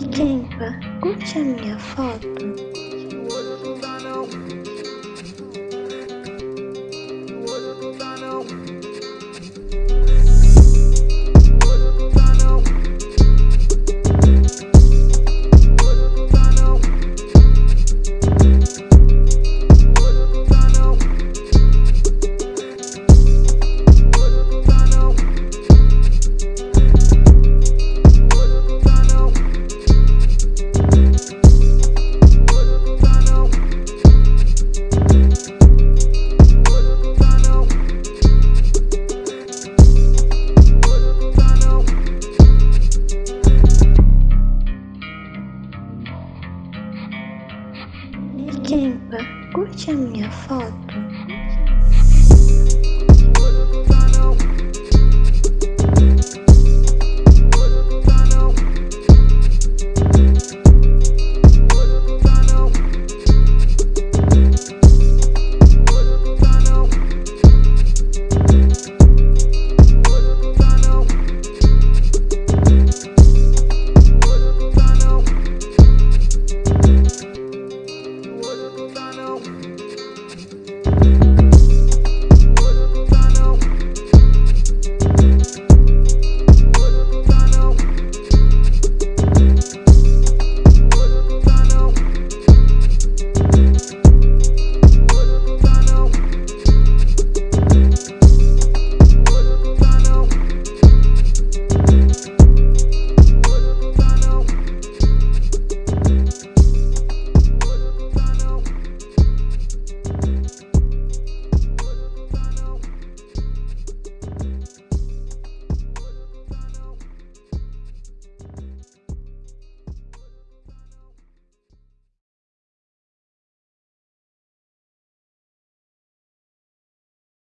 E quem tá? curte a minha foto. Quem curte a minha foto?